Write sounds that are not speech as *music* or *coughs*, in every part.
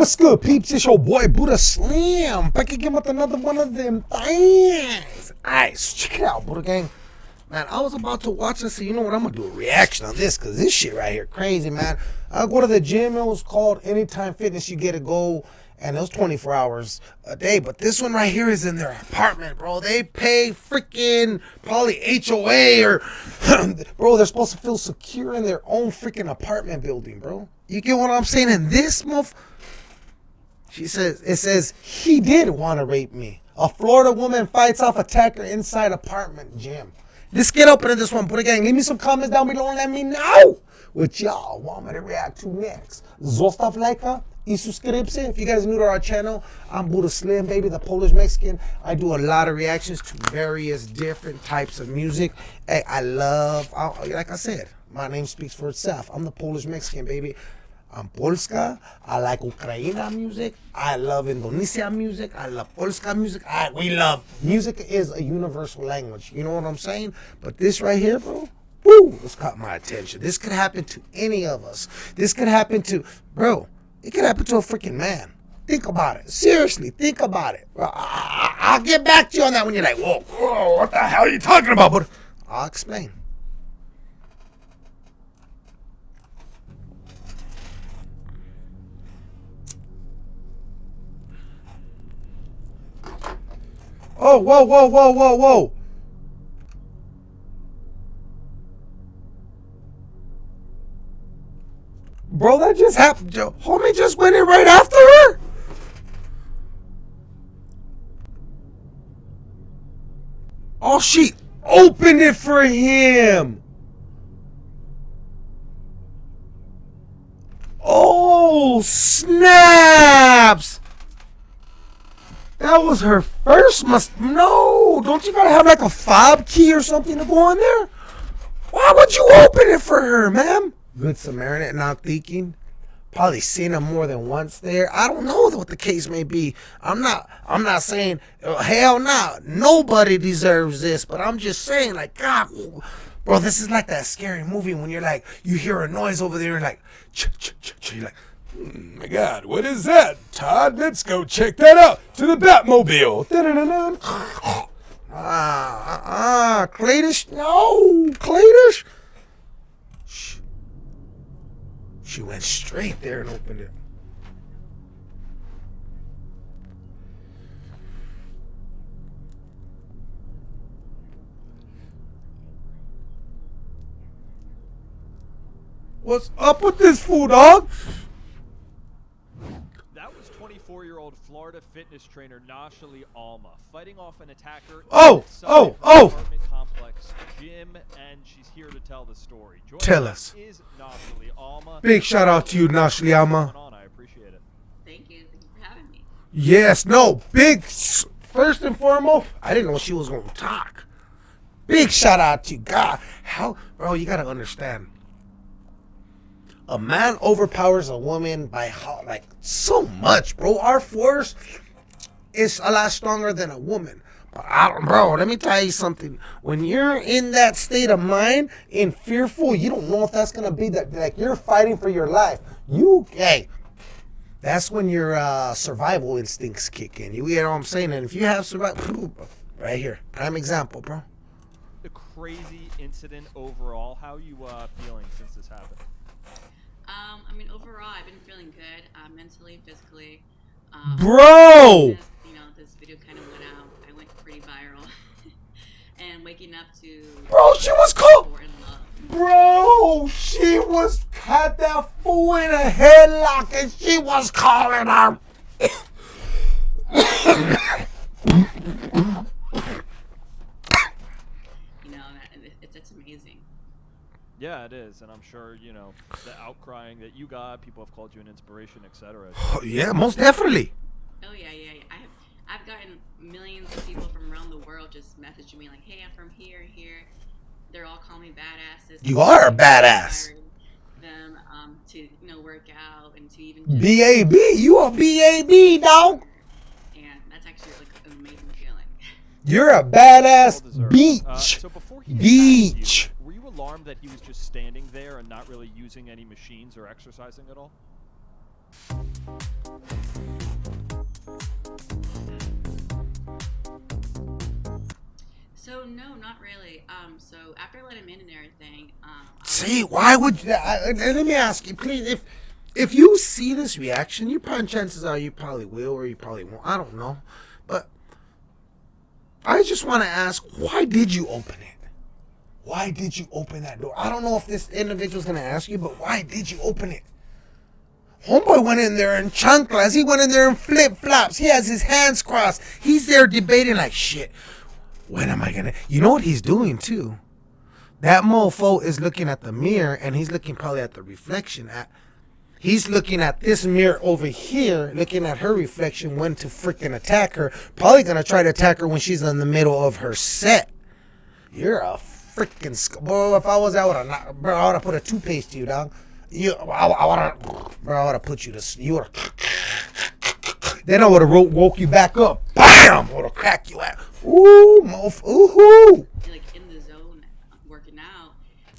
What's good, peeps? It's your boy Buddha Slim Back again with another one of them things. Alright, so check it out, Buddha Gang. Man, I was about to watch this, so you know what? I'm gonna do a reaction on this because this shit right here, crazy, man. I go to the gym, it was called Anytime Fitness. You get a go, and it was 24 hours a day. But this one right here is in their apartment, bro. They pay freaking probably HOA or, *laughs* bro, they're supposed to feel secure in their own freaking apartment building, bro. You get what I'm saying? And this motherfucker. She says, it says, he did want to rape me. A Florida woman fights off attacker inside apartment gym. Let's get up into this one. Buddha gang. Leave me some comments down below and let me know what y'all want me to react to next. Zostav lajka i subscription. If you guys new to our channel, I'm Buddha Slim, baby, the Polish Mexican. I do a lot of reactions to various different types of music. Hey, I love, like I said, my name speaks for itself. I'm the Polish Mexican, baby. I'm Polska. I like Ukraine music. I love Indonesia music. I love Polska music. I, we love music is a universal language. You know what I'm saying? But this right here, bro, woo, this caught my attention. This could happen to any of us. This could happen to, bro, it could happen to a freaking man. Think about it. Seriously, think about it. I, will get back to you on that when you're like, whoa, whoa, what the hell are you talking about? But I'll explain. Oh, whoa, whoa, whoa, whoa, whoa. Bro, that just happened. Homie just went in right after her? Oh, she opened it for him. Oh, snaps. That was her first must no. Don't you gotta have like a fob key or something to go in there? Why would you open it for her, ma'am? Good Samaritan, not thinking. Probably seen him more than once there. I don't know what the case may be. I'm not. I'm not saying oh, hell no. Nah, nobody deserves this. But I'm just saying, like God, bro, this is like that scary movie when you're like, you hear a noise over there, and like, ch ch ch ch. You're like, Hmm, my God, what is that? Todd, let's go check that out. To the Batmobile. Ah, ah, ah, Cletus, no, Cletus. Shh. She went straight there and opened it. What's up with this fool, dog? 24-year-old Florida fitness trainer Nashali Alma fighting off an attacker. Oh, oh, oh, oh! Apartment complex gym, and she's here to tell the story. Joining tell us. Is Nashali Alma. Big shout out to you, Nashali Alma. I appreciate it. Thank you. Thank you for having me. Yes, no, big. First and foremost, I didn't know she was gonna talk. Big shout out to you, God. How, bro? You gotta understand a man overpowers a woman by how like so much, bro. Our force is a lot stronger than a woman. But I, bro, let me tell you something. When you're in that state of mind, in fearful, you don't know if that's gonna be that. Like you're fighting for your life. You, hey, that's when your uh, survival instincts kick in. You get what I'm saying? And if you have survival, right here, prime example, bro. The crazy incident overall. How you uh, feeling since this happened? Um, I mean, overall, I've been feeling good, uh, mentally, physically. Um, Bro! This, you know, this video kind of went out. I went pretty viral. and waking up to. Bro, she was cool! Bro, she was had that fool in a headlock and she was calling her. Yeah, it is, and I'm sure you know the outcrying that you got. People have called you an inspiration, etc. Oh, yeah, most definitely. Oh yeah, yeah. yeah. I have I've gotten millions of people from around the world just messaging me like, "Hey, I'm from here, here." They're all calling me badasses. You are a badass. Them um, to you know work out and to even B A B. You a B A B dog. And that's actually like an amazing feeling. You're a badass beach. Uh, so beach alarmed that he was just standing there and not really using any machines or exercising at all? So no, not really. Um, so after I let him in and everything, um, See, why would you? I, I- let me ask you, please. If if you see this reaction, you probably chances are you probably will or you probably won't. I don't know, but I just want to ask, why did you open it? Why did you open that door? I don't know if this individual's gonna ask you, but why did you open it? Homeboy went in there in chanclas. He went in there in flip flops. He has his hands crossed. He's there debating like shit. When am I gonna? You know what he's doing too? That mofo is looking at the mirror and he's looking probably at the reflection at he's looking at this mirror over here, looking at her reflection when to freaking attack her. Probably gonna try to attack her when she's in the middle of her set. You're a freaking sc- bro. If I was out, I would have bro. I would have put a toothpaste to you, dog. You, I, have, bro. I would have put you to, you. *laughs* Then I would have woke you back up. Bam! I would have cracked you out. Ooh, mof. Ooh. like in the zone working out,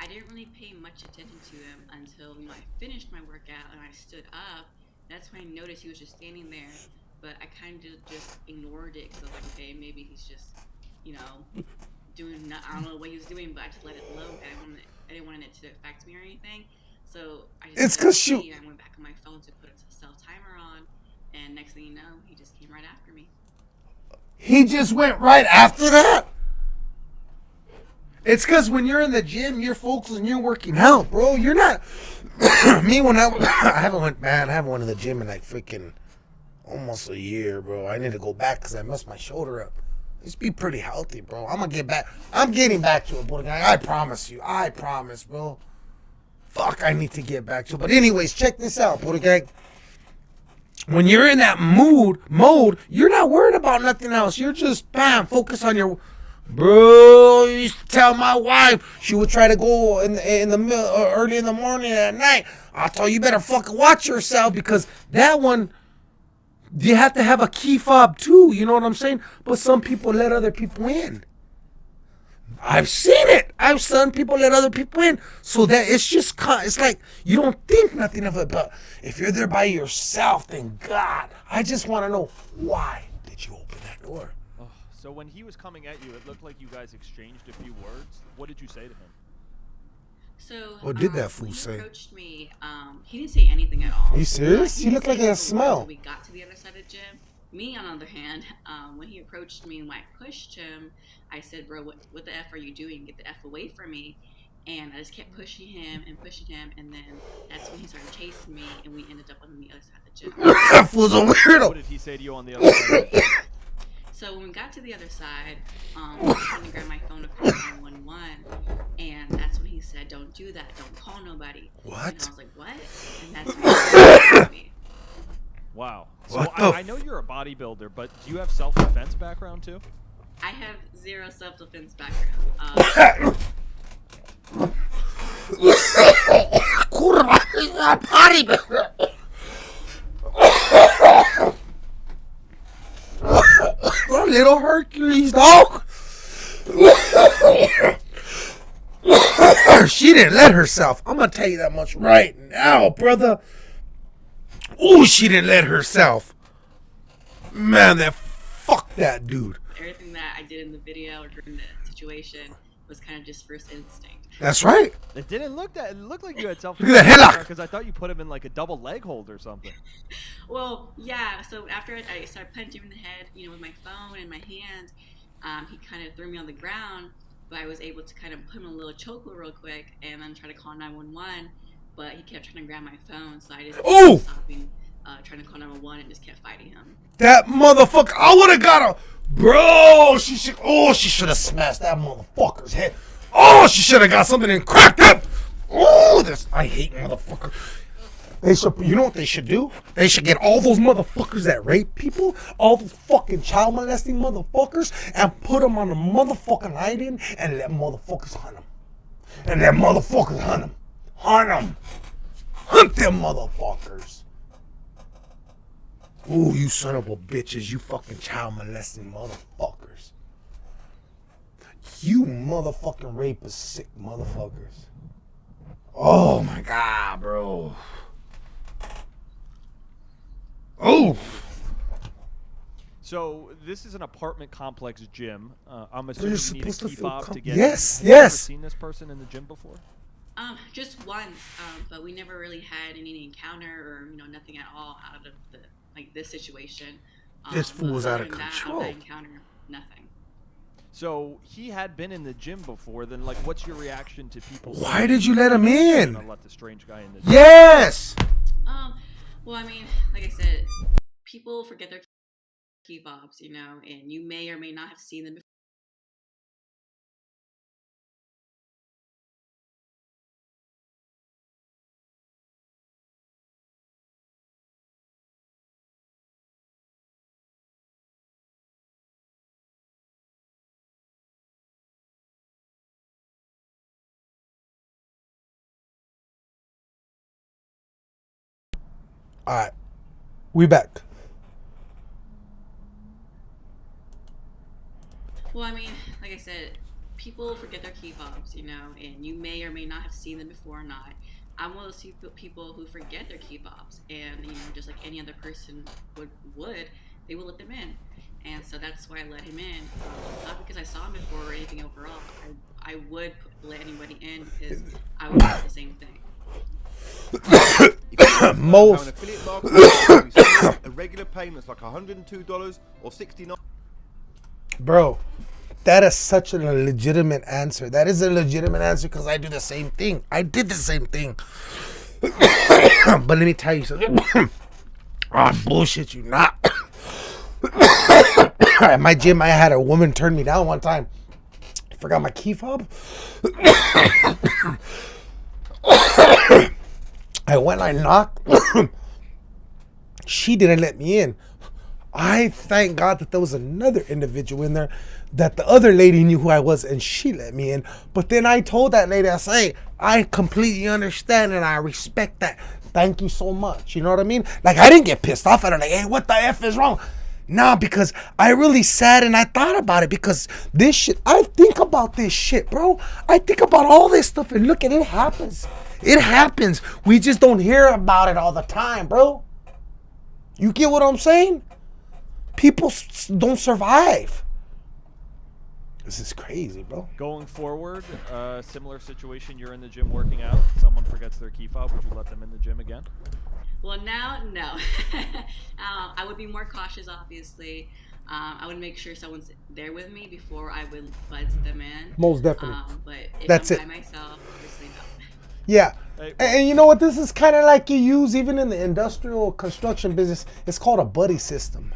I didn't really pay much attention to him until I finished my workout and I stood up. That's when I noticed he was just standing there, but I kind of just ignored it because I was like, okay, maybe he's just, you know, doing. I don't know what he was doing, but I just let it load. I didn't want it, I didn't want it to affect me or anything. So I just It's because you- I went back on my phone to put a self timer on, and next thing you know, he just came right after me. He just went right after that. It's because when you're in the gym, you're focused and you're working out, bro. You're not. *coughs* me when I *coughs* I haven't went man, I haven't went to the gym in like freaking almost a year, bro. I need to go back because I messed my shoulder up. Just be pretty healthy, bro. I'm gonna get back. I'm getting back to it, bro. I promise you. I promise, bro. Fuck, I need to get back to it. But anyways, check this out, gang when you're in that mood mode, you're not worried about nothing else. You're just bam, focus on your. Bro, you used to tell my wife she would try to go in the, in the early in the morning at night. I told you, you better fucking watch yourself because that one, you have to have a key fob too. You know what I'm saying? But some people let other people in. I've seen it. I've seen people let other people in. So that it's just, it's like you don't think nothing of it. But if you're there by yourself, then God, I just want to know why did you open that door? Oh, so when he was coming at you, it looked like you guys exchanged a few words. What did you say to him? So What did um, that fool when he say? approached me. Um, he didn't say anything at all. You serious? He You didn't like he had a has word smell. We got to the other side of the gym. Me, on the other hand, um, when he approached me and when I pushed him, I said, "Bro, what, what the f are you doing? Get the f away from me!" And I just kept pushing him and pushing him, and then that's when he started chasing me, and we ended up on the other side of the gym. *coughs* that fool's a What weirdo. did he say to you on the other side? So when we got to the other side, um, I was trying to grab my phone to call 911, and that's when he said, "Don't do that. Don't call nobody." And What? I was like, "What?" And that's when he me. Wow. So What I, the I know you're a bodybuilder, but do you have self-defense background too? I have zero self-defense background. Uh, *coughs* Kurwa, he's a bodybuilder. Little Hercules, dog. *coughs* she didn't let herself. I'm gonna tell you that much right now, brother. Ooh, she didn't let herself. Man, that fuck that dude. everything that I did in the video or during the situation was kind of just first instinct. That's right. It didn't look that. It looked like you had self. Look at that headlock. Because I thought you put him in like a double leg hold or something. *laughs* Well, yeah. So after I started punching him in the head, you know, with my phone in my hand, um, he kind of threw me on the ground. But I was able to kind of put him in a little chokehold real quick, and then try to call 911. But he kept trying to grab my phone, so I just Ooh! kept stopping, uh, trying to call 911, and just kept fighting him. That motherfucker. I would have got a. Bro, she should. Oh, she should have smashed that motherfucker's head. Oh, she should have got something and cracked up. Oh, this. I hate motherfucker. They should. You know what they should do? They should get all those motherfuckers that rape people, all those fucking child molesting motherfuckers, and put them on a motherfucking island and let motherfuckers hunt them. And let motherfuckers hunt them. Hunt them. Hunt them motherfuckers. Ooh, you son of a bitches, you fucking child molesting motherfuckers. You motherfucking rapist sick motherfuckers. Oh my god, bro. Oh, So this is an apartment complex gym. Uh, I'm You're assuming you need a supposed to key feel fob to get. Yes, in. Have you yes. seen this person in the gym before? Um, just once, um, but we never really had any encounter or you know nothing at all out of the like this situation. Um, This fool was out of than that, control. that encounter, nothing. So he had been in the gym before. Then, like, what's your reaction to people? why did you let him in? "Gonna let the strange guy in the gym? Yes. Um, well, I mean, like I said, people forget their key fobs, you know, and you may or may not have seen them All right, we back. Well, I mean, like I said, people forget their key fobs, you know, and you may or may not have seen them before or not. I'm one of those people who forget their key fobs, and you know, just like any other person would, would they will let them in, and so that's why I let him in. Um, not because I saw him before or anything overall. I, I would let anybody in because I would do the same thing. *coughs* Most. How an affiliate marketing company a regular payments like $102 or 69. Bro, that is such a legitimate answer. That is a legitimate answer because I do the same thing. I did the same thing. but let me tell you something. I bullshit you not. At my gym, I had a woman turn me down one time. Forgot my key fob. I went, I knocked. *coughs* she didn't let me in. I thank God that there was another individual in there that the other lady knew who I was and she let me in. But then I told that lady, I say, I completely understand and I respect that. Thank you so much. You know what I mean? Like I didn't get pissed off at her, like, hey, what the F is wrong? Nah, because I really sat and I thought about it because this shit, I think about this shit, bro. I think about all this stuff and look at it happens. It happens. We just don't hear about it all the time, bro. You get what I'm saying? People don't survive. This is crazy, bro. Going forward, uh, similar situation. You're in the gym working out. Someone forgets their key fob. Would you let them in the gym again? Well, now, no. *laughs* um, I would be more cautious, obviously. Um, I would make sure someone's there with me before I would buzz them in. Most definitely. Um, but if That's I'm it. by myself, obviously no. *laughs* Yeah. Hey, And, and you know what? This is kind of like you use even in the industrial construction business. It's called a buddy system.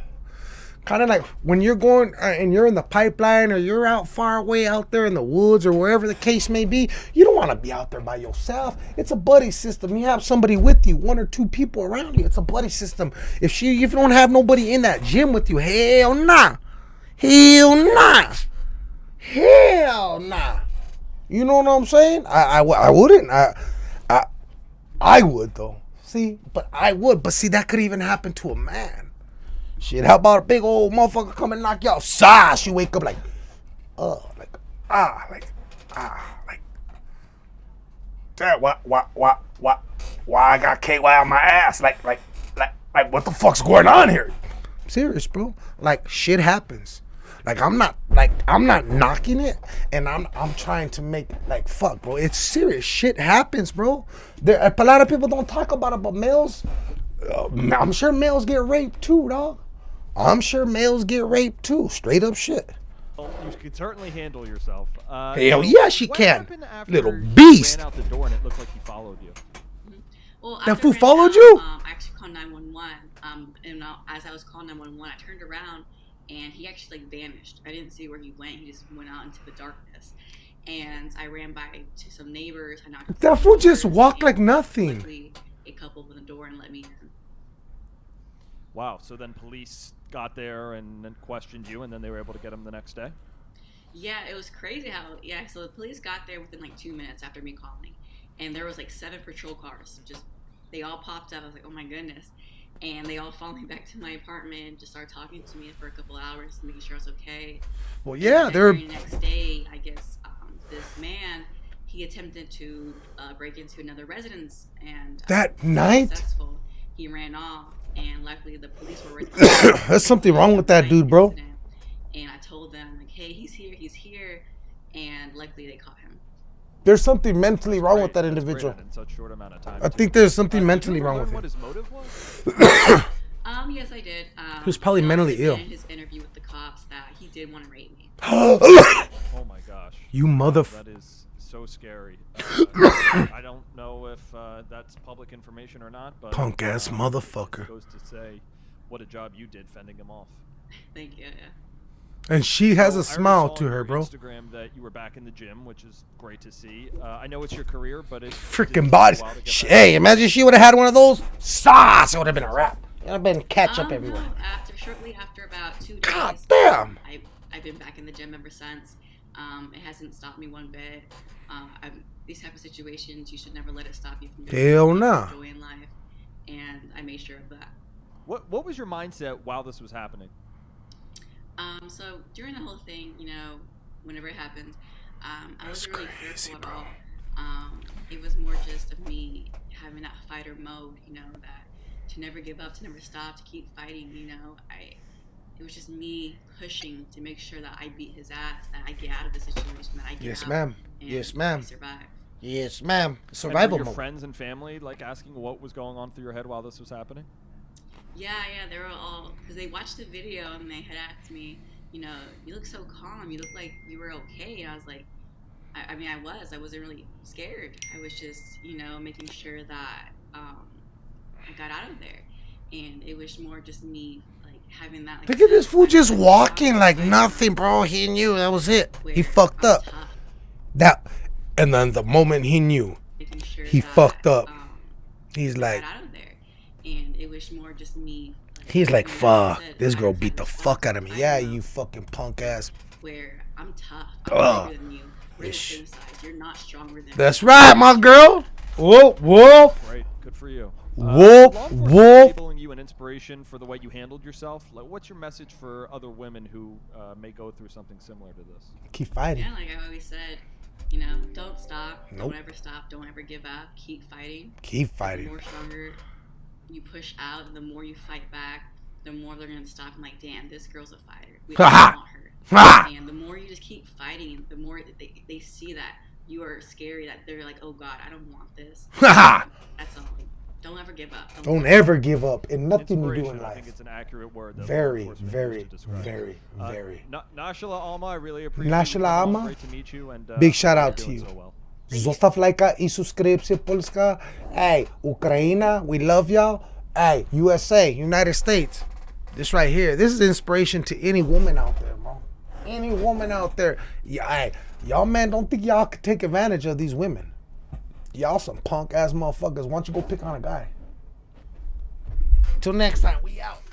Kind of like when you're going uh, and you're in the pipeline or you're out far away out there in the woods or wherever the case may be, you don't want to be out there by yourself. It's a buddy system. You have somebody with you, one or two people around you. It's a buddy system. If she, if you don't have nobody in that gym with you, hell nah, hell nah, hell nah. You know what I'm saying? i i, I wouldn't. I, I, I would though. See, but I would. But see, that could even happen to a man. Shit, how about a big old motherfucker come and knock you out? Sash, you wake up like, uh, like, ah, like, ah, like, that, what, what, what, what, why I got KY on my ass? Like, like, like, like, what the fuck's going on here? serious, bro. Like, shit happens. Like, I'm not, like, I'm not knocking it, and I'm, I'm trying to make, like, fuck, bro. It's serious. Shit happens, bro. There, a lot of people don't talk about it, but males, uh, I'm sure males get raped too, dog. I'm sure males get raped too. Straight up shit. Well, you can certainly handle yourself. Uh, Hell so yeah, she what can. after Little beast. Ran out the door and it looked like he followed you. Well, That fool I followed out, you? Um, I actually called 911. Um, and uh, as I was calling 911, I turned around and he actually like vanished. I didn't see where he went. He just went out into the darkness. And I ran by to some neighbors. I knocked. on That fool just walked like nothing. luckily, A couple opened the door and let me in. Wow. So then police got there and then questioned you, and then they were able to get him the next day. Yeah, it was crazy how yeah. So the police got there within like two minutes after me calling, and there was like seven patrol cars. Just they all popped up. I was like, oh my goodness, and they all followed me back to my apartment. Just started talking to me for a couple hours, making sure I was okay. Well, yeah, And they're the next day, I guess um, this man he attempted to uh, break into another residence and uh, That he night? successful. He ran off, and luckily the police were. right- *coughs* *coughs* There's something wrong with that dude, bro. incident. And I told them like, hey, he's here, he's here, and luckily they caught him. There's something mentally wrong with that individual. in such short amount of time. I too. think there's something Uh, mentally wrong learn with What him. his motive was? *coughs* Um, yes, I did. Um, He was probably he mentally ill. In his interview with the cops, that he did want to rape me. Oh my gosh. you mother. That is so scary. *coughs* Uh, I don't know if uh, that's public information or not, but Punk ass um, motherfucker. Goes to say what a job you did fending him off. Thank you. Yeah. And she has So, a I already smile saw to her, bro. Instagram that you were back in the gym, which is great to see. Uh, I know it's your career, but it's Freaking bodies. Wow to get Hey, imagine she would have had one of those. Sauce. It would have been a wrap. It would have been ketchup Um, everywhere. No, after shortly after about two days, God damn. I I've been back in the gym ever since. Um, it hasn't stopped me one bit. Uh, I'm, these type of situations, you should never let it stop you from doing Hell what nah. enjoy in life, and I made sure of that. What What was your mindset while this was happening? Um, so during the whole thing, you know, whenever it happened, um, I wasn't really crazy, fearful bro. at all. Um, it was more just of me having that fighter mode, you know, that to never give up, to never stop, to keep fighting. You know, I it was just me pushing to make sure that I beat his ass, that I get out of the situation, that I get Yes, out ma'am. and Yes, I ma'am. Yes, ma'am. And were Survival your mode. friends and family like asking what was going on through your head while this was happening? Yeah, yeah, they were all because they watched the video and they had asked me, you know, you look so calm. You look like you were okay. And I was like, I, I mean, I was. I wasn't really scared. I was just, you know, making sure that um, I got out of there. And it was more just me, like having that. Like, Look at this fool just *laughs* walking like like, nothing, bro. He knew that was it. He fucked up. tough, That, and then the moment he knew, sure He that, fucked up. Um, he's like, out of there. And it was more just me. he's like, fuck, said, this girl beat the the fuck out of me. of Yeah, my you fucking punk ass. where I'm tough. I'm Ugh. bigger than you. We're the same size. You're not stronger than That's me. right, my girl. Whoa, whoa. Great, good for you. Whoop, law enforcement whoop. labeling you an inspiration for the way you handled yourself. Like, what's your message for other women who uh, may go through something similar to this? Keep fighting. Yeah, like I always said, you know, don't stop. Nope. Don't ever stop. Don't ever give up. Keep fighting. Keep fighting. The more stronger you push out, the more you fight back, the more they're gonna stop. and like, damn, this girl's a fighter. We *laughs* don't Ha ha. want her. *laughs* And the more you just keep fighting, the more they, they see that you are scary. That they're like, oh god, I don't want this. *laughs* Ha ha. That's all. Don't ever give up. Don't ever give up in nothing you do Inspiration, in I think life. it's an accurate word. That Very, very, used to describe it. very, Uh, very. Na- Nashali Alma, I really appreciate Nashali you coming. Alma, Great to meet you. And, uh, big shout out to you. So well. Zostaw lajka i subskrypcję Polska. Hey, Ukraina, we love y'all. Hey, USA, United States. This right here, this is inspiration to any woman out there, bro. Any woman out there. Yeah, hey, y'all man don't think y'all could take advantage of these women. Y'all some punk ass motherfuckers. Why don't you go pick on a guy? Till next time, we out.